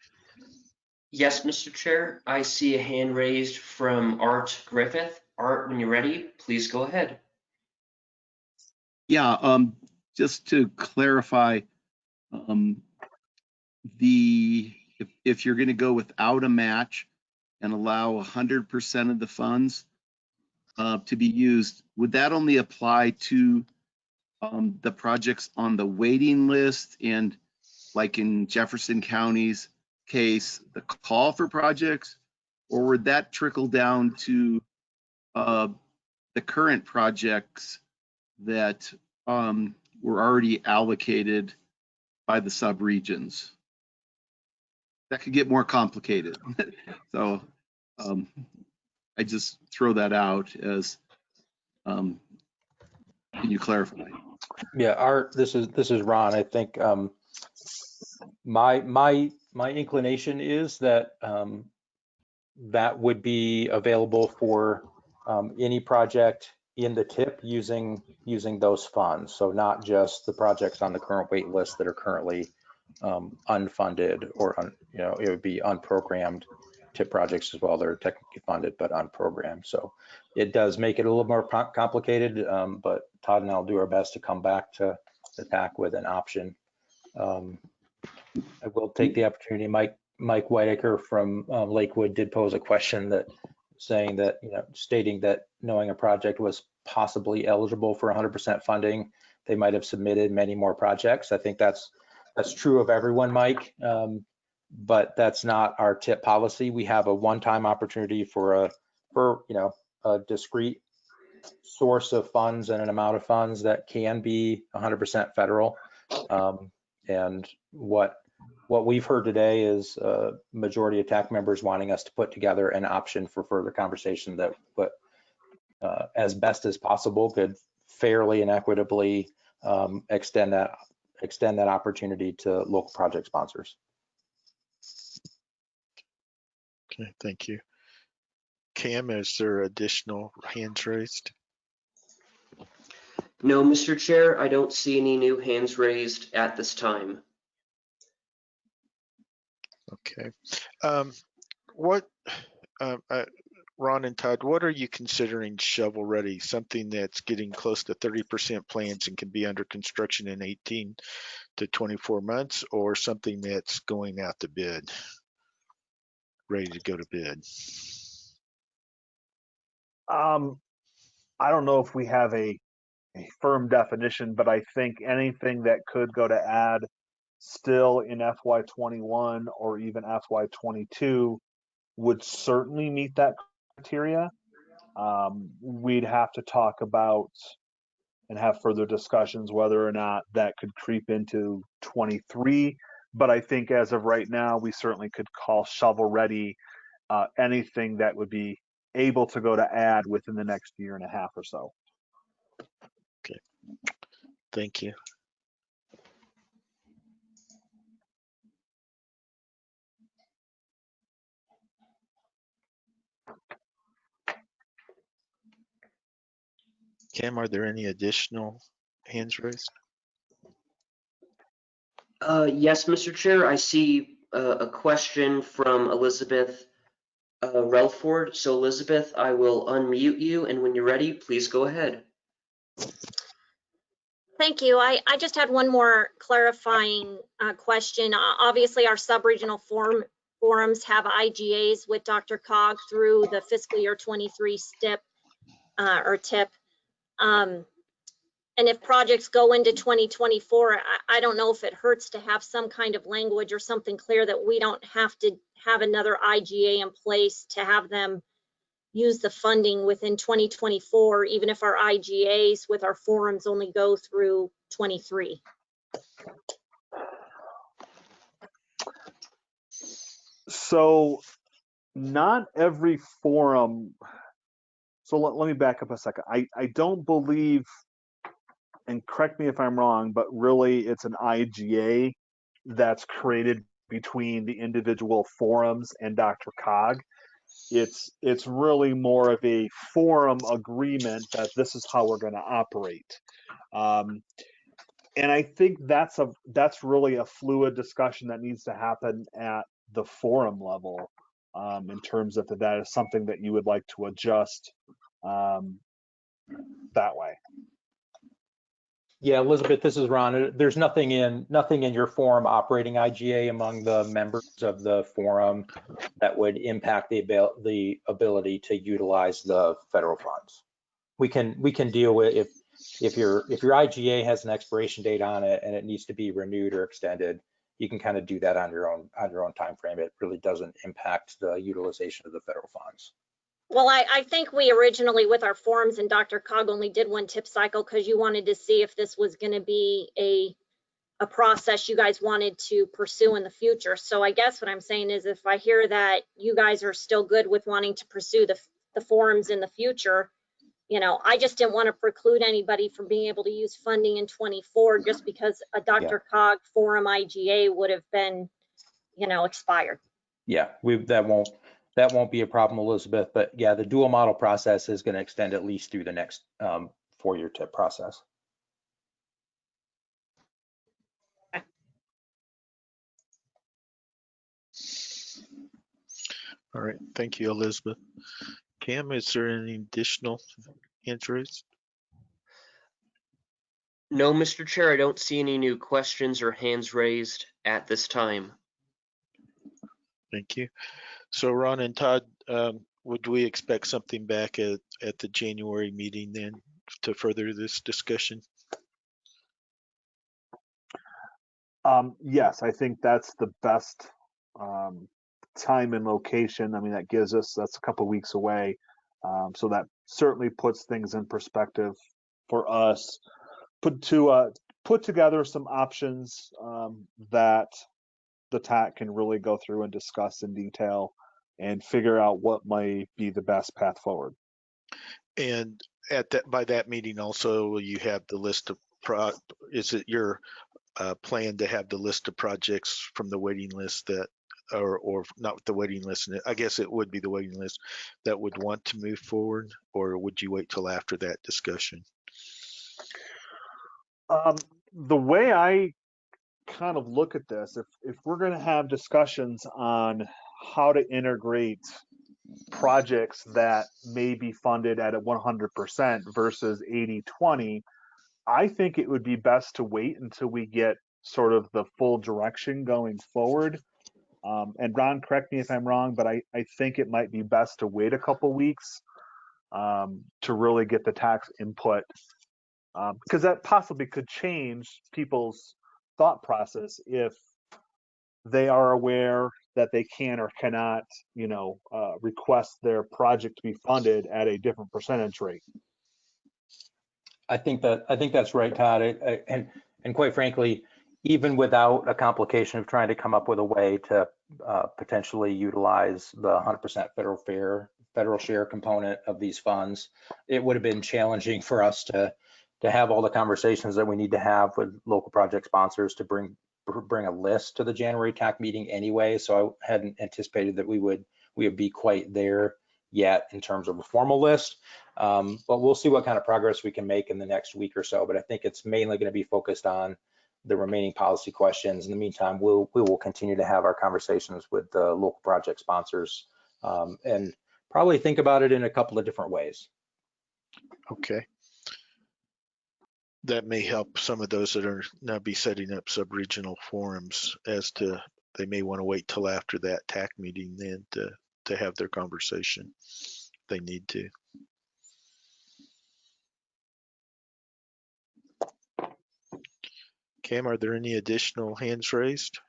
B: Yes, Mr. Chair, I see a hand raised from Art Griffith. Art, when you're ready, please go ahead.
E: Yeah, um, just to clarify, um, the, if, if you're gonna go without a match and allow hundred percent of the funds uh, to be used, would that only apply to um, the projects on the waiting list and like in Jefferson County's case, the call for projects? Or would that trickle down to uh, the current projects that um, were already allocated by the subregions. That could get more complicated. So um, I just throw that out as, um, can you clarify?
C: Yeah, Art, this is, this is Ron. I think um, my, my, my inclination is that um, that would be available for um, any project in the tip using, using those funds. So not just the projects on the current wait list that are currently um, unfunded or, un- you know, it would be unprogrammed tip projects as well. They're technically funded, but unprogrammed. So it does make it a little more complicated, um, but Todd and I'll do our best to come back to the TAC with an option. Um, I will take the opportunity, Mike, Mike Whitaker from um, Lakewood did pose a question that saying that, you know, stating that knowing a project was possibly eligible for 100% funding, they might have submitted many more projects. I think that's, that's true of everyone, Mike. Um, but that's not our tip policy. We have a one-time opportunity for a, for, you know, a discrete source of funds and an amount of funds that can be 100% federal. Um, and what what we've heard today is uh, majority of TAC members wanting us to put together an option for further conversation that, but uh, as best as possible, could fairly and equitably um, extend that extend that opportunity to local project sponsors.
A: Okay, thank you. Cam, is there additional hands raised?
B: No, Mr. Chair, I don't see any new hands raised at this time.
A: Okay. Um, what, um, uh, Ron and Todd, what are you considering shovel ready? Something that's getting close to thirty percent plans and can be under construction in eighteen to twenty-four months, or something that's going out to bid? Ready to go to bid?
D: Um, I don't know if we have a, a firm definition, but I think anything that could go to ad still in FY twenty-one or even FY twenty-two would certainly meet that criteria. Um, we'd have to talk about and have further discussions whether or not that could creep into twenty-three. But I think as of right now, we certainly could call shovel ready uh, anything that would be able to go to ad within the next year and a half or so. Okay.
A: Thank you. Cam, are there any additional hands raised?
B: Uh, yes, Mr. Chair, I see uh, a question from Elizabeth uh, Relford. So Elizabeth, I will unmute you, and when you're ready, please go ahead.
G: Thank you. I, I just had one more clarifying uh, question. O- Obviously, our sub-regional forum, forums have IGAs with DRCOG through the fiscal year 23 STIP uh, or TIP. Um, And if projects go into 2024, I, I don't know if it hurts to have some kind of language or something clear that we don't have to have another IGA in place to have them use the funding within 2024, even if our IGAs with our forums only go through 23.
D: So not every forum, so let, let me back up a second. I, I don't believe, and correct me if I'm wrong, but really it's an IGA that's created between the individual forums and Dr. Cog. It's it's really more of a forum agreement that this is how we're going to operate. Um, and I think that's a that's really a fluid discussion that needs to happen at the forum level um, in terms of that is something that you would like to adjust um, that way.
C: Yeah, Elizabeth, this is Ron. There's nothing in, nothing in your forum operating IGA among the members of the forum that would impact the abil, the ability to utilize the federal funds. We can, we can deal with if, if your, if your IGA has an expiration date on it and it needs to be renewed or extended, you can kind of do that on your own, on your own time frame. It really doesn't impact the utilization of the federal funds.
G: Well, I, I think we originally with our forums and DRCOG only did one tip cycle because you wanted to see if this was going to be a, a process you guys wanted to pursue in the future. So I guess what I'm saying is if I hear that you guys are still good with wanting to pursue the, the forums in the future, you know, I just didn't want to preclude anybody from being able to use funding in 24 just because a DRCOG forum IGA would have been, you know, expired.
C: Yeah, we, that won't, that won't be a problem, Elizabeth, but yeah, the dual model process is going to extend at least through the next um, four-year tip process.
A: All right, thank you, Elizabeth. Cam, is there any additional interest?
B: No, Mr. Chair, I don't see any new questions or hands raised at this time.
A: Thank you. So Ron and Todd, um, would we expect something back at, at the January meeting then to further this discussion?
D: Um, yes, I think that's the best um, time and location. I mean, that gives us that's a couple weeks away, um, so that certainly puts things in perspective for us. Put to uh, put together some options um, that the TAC can really go through and discuss in detail and figure out what might be the best path forward.
A: And at that, by that meeting also, you have the list of pro, is it your uh, plan to have the list of projects from the waiting list that, or, or not the waiting list, I guess it would be the waiting list that would want to move forward, or would you wait till after that discussion?
D: Um, the way I kind of look at this, if if we're going to have discussions on how to integrate projects that may be funded at a 100% versus 80-20, I think it would be best to wait until we get sort of the full direction going forward. Um, and Ron, correct me if I'm wrong, but I, I think it might be best to wait a couple weeks um, to really get the tax input because that possibly could change people's thought process if they are aware that they can or cannot, you know, uh, request their project to be funded at a different percentage rate.
C: I think that, I think that's right, Todd. I- I- And, and quite frankly, even without a complication of trying to come up with a way to uh, potentially utilize the 100% federal fair, federal share component of these funds, it would have been challenging for us to, to have all the conversations that we need to have with local project sponsors to bring, bring a list to the January TAC meeting anyway. So I hadn't anticipated that we would, we would be quite there yet in terms of a formal list. Um, but we'll see what kind of progress we can make in the next week or so. But I think it's mainly going to be focused on the remaining policy questions. In the meantime, we'll, we will continue to have our conversations with the local project sponsors um, and probably think about it in a couple of different ways.
A: Okay. that may help some of those that are now be setting up sub-regional forums as to, they may want to wait till after that TAC meeting then to, to have their conversation. They need to. Cam, are there any additional hands raised?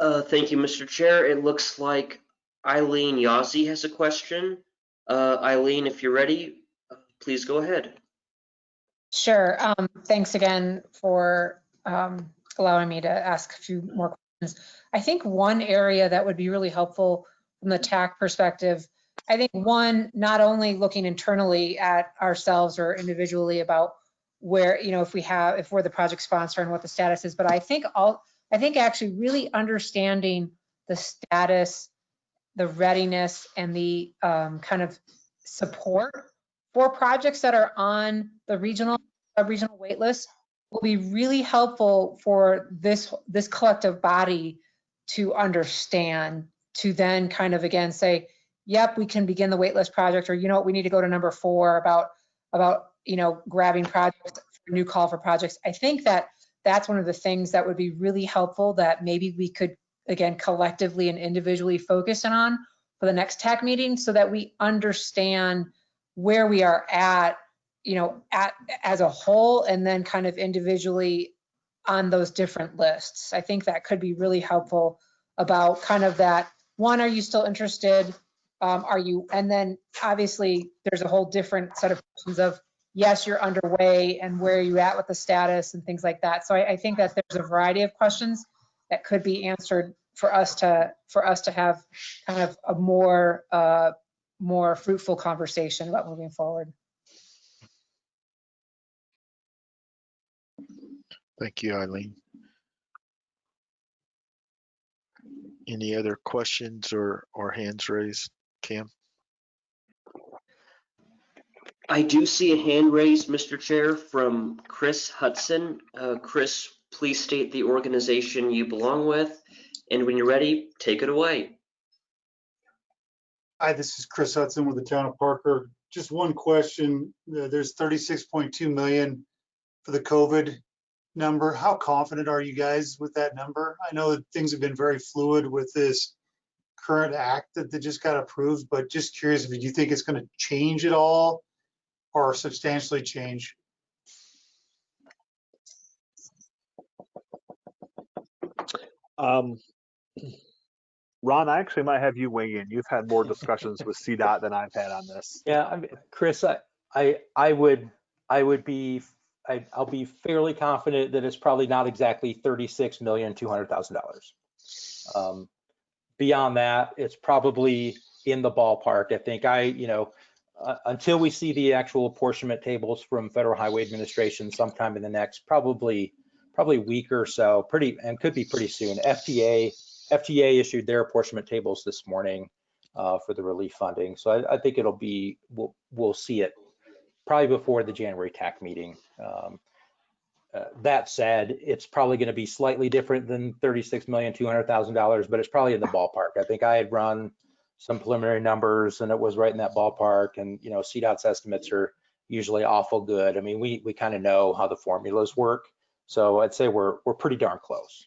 B: Uh, thank you, Mr. Chair. It looks like Eileen Yazzie has a question. Uh, Eileen, if you're ready, uh, please go ahead.
F: Sure. Um, thanks again for um, allowing me to ask a few more questions. I think one area that would be really helpful from the TAC perspective, I think one, not only looking internally at ourselves or individually about where, you know, if we have, if we're the project sponsor and what the status is, but I think all, I think actually really understanding the status, the readiness and the um, kind of support for projects that are on the regional, regional wait list will be really helpful for this, this collective body to understand, to then kind of again say, yep, we can begin the waitlist project, or you know what, we need to go to number four about, about, you know, grabbing projects, new call for projects. I think that that's one of the things that would be really helpful that maybe we could, again, collectively and individually focus in on for the next TAC meeting so that we understand where we are at, you know, at, as a whole, and then kind of individually on those different lists. I think that could be really helpful about kind of that, one, are you still interested? Um, are you, and then obviously there's a whole different set of questions of, yes, you're underway and where are you at with the status and things like that. So I, I think that there's a variety of questions that could be answered for us to, for us to have kind of a more, uh, more fruitful conversation about moving forward.
A: Thank you, Eileen. Any other questions or, or hands raised, Cam?
B: I do see a hand raised, Mr. Chair, from Chris Hudson. Uh, Chris, please state the organization you belong with, and when you're ready, take it away.
I: Hi, this is Chris Hudson with the town of Parker. Just one question. Uh, There's 36.2 million for the COVID number. How confident are you guys with that number? I know that things have been very fluid with this current act that they just got approved, but just curious if you think it's going to change at all or substantially change?
D: Um, Ron, I actually might have you weigh in. You've had more discussions with CDOT than I've had on this.
C: Yeah, I mean, Chris, I, I, I would, I would be, I, I'll be fairly confident that it's probably not exactly thirty-six million, two hundred thousand dollars. Um, Beyond that, it's probably in the ballpark. I think I, you know, uh, until we see the actual apportionment tables from Federal Highway Administration sometime in the next, probably, probably week or so, pretty, and could be pretty soon. FTA, FTA issued their apportionment tables this morning uh, for the relief funding. So I, I think it'll be, we'll, we'll see it probably before the January TAC meeting. Um, uh, That said, it's probably going to be slightly different than thirty-six million, two hundred thousand dollars, but it's probably in the ballpark. I think I had run some preliminary numbers and it was right in that ballpark. And, you know, CDOT's estimates are usually awful good. I mean, we, we kind of know how the formulas work. So I'd say we're, we're pretty darn close.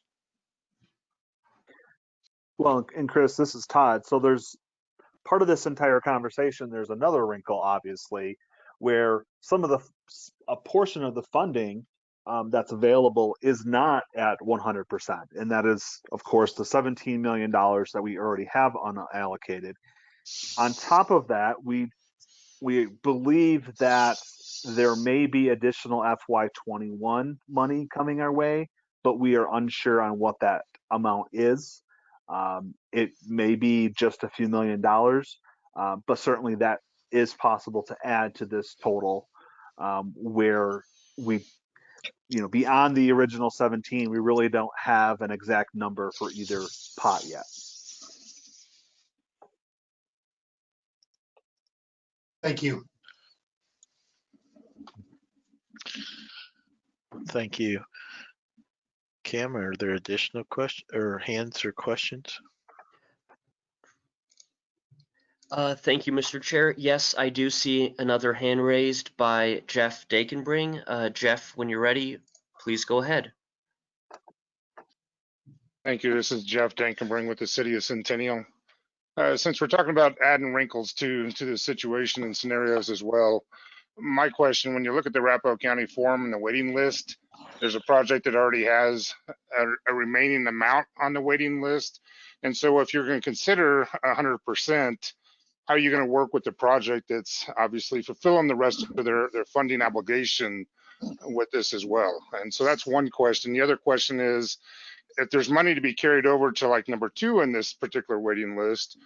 D: Well, and Chris, this is Todd. So there's part of this entire conversation, there's another wrinkle, obviously, where some of the, a portion of the funding um, that's available is not at 100%. And that is, of course, the $17 million that we already have unallocated. On top of that, we, we believe that there may be additional FY21 money coming our way, but we are unsure on what that amount is. Um, it may be just a few million dollars, uh, but certainly that is possible to add to this total um, where we, you know, beyond the original 17, we really don't have an exact number for either pot yet.
I: Thank you.
A: Thank you. Cam, are there additional questions or hands or questions?
B: Uh, thank you, Mr. Chair. Yes, I do see another hand raised by Jeff Dankenbring. Uh, Jeff, when you're ready, please go ahead.
J: Thank you. This is Jeff Dankenbring with the City of Centennial. Uh, since we're talking about adding wrinkles to to the situation and scenarios as well, my question: When you look at the Arapahoe County Forum and the waiting list, there's a project that already has a, a remaining amount on the waiting list, and so if you're going to consider 100%, how are you going to work with the project that's obviously fulfilling the rest of their their funding obligation with this as well? And so that's one question. The other question is if there's money to be carried over to like number two in this particular waiting list,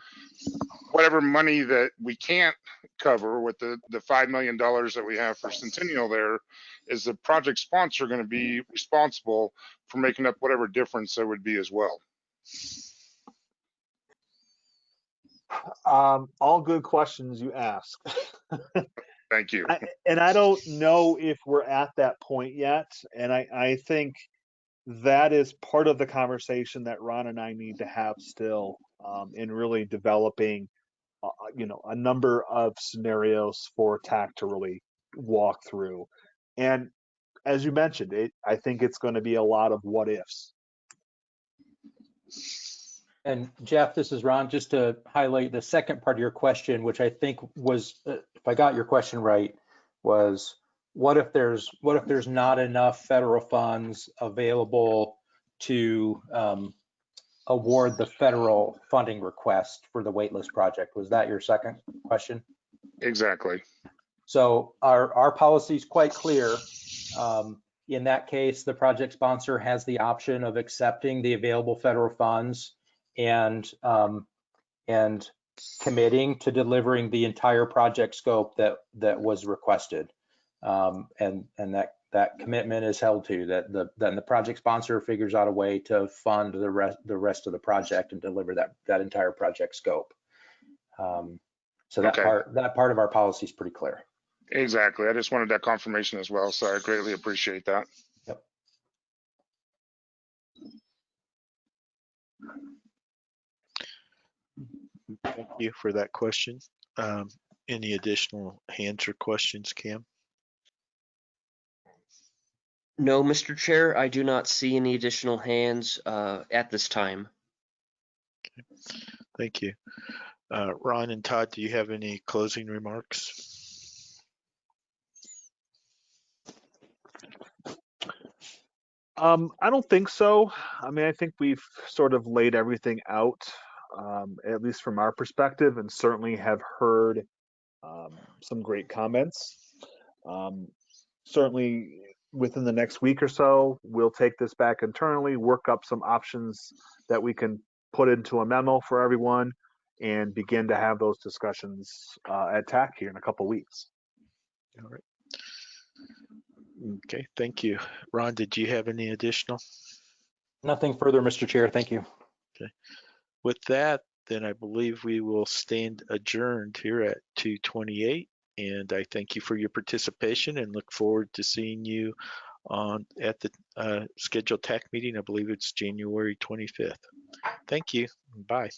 J: whatever money that we can't cover with the, the $5 million that we have for Centennial there, is the project sponsor going to be responsible for making up whatever difference there would be as well?
D: Um, all good questions you ask.
J: Thank you.
D: I, and I don't know if we're at that point yet. And I, I think that is part of the conversation that Ron and I need to have still um, in really developing, uh, you know, a number of scenarios for TAC to really walk through. And as you mentioned, it, I think it's going to be a lot of what ifs.
C: And Jeff, this is Ron, just to highlight the second part of your question, which I think was, if I got your question right, was what if there's, what if there's not enough federal funds available to um, award the federal funding request for the waitlist project? Was that your second question?
J: Exactly.
C: So our, our policy is quite clear. Um, in that case, the project sponsor has the option of accepting the available federal funds and, um, and committing to delivering the entire project scope that, that was requested. Um, and, and that, that commitment is held to, that the, then the project sponsor figures out a way to fund the rest, the rest of the project and deliver that, that entire project scope. Um, so that
J: Okay.
C: part, that part of our policy is pretty clear.
J: Exactly. I just wanted that confirmation as well. So I greatly appreciate that.
A: Thank you for that question. Um, Any additional hands or questions, Cam?
B: No, Mr. Chair, I do not see any additional hands uh, at this time.
A: Thank you. Uh, Ron and Todd, do you have any closing remarks?
D: Um, I don't think so. I mean, I think we've sort of laid everything out, um, at least from our perspective, and certainly have heard um, some great comments. Um, certainly, within the next week or so, we'll take this back internally, work up some options that we can put into a memo for everyone, and begin to have those discussions uh, at TAC here in a couple weeks.
A: All right. Okay, thank you. Ron, did you have any additional?
C: Nothing further, Mr. Chair. Thank you.
A: With that, then I believe we will stand adjourned here at 2:28. And I thank you for your participation and look forward to seeing you on at the uh, scheduled TAC meeting. I believe it's January 25th. Thank you. Bye.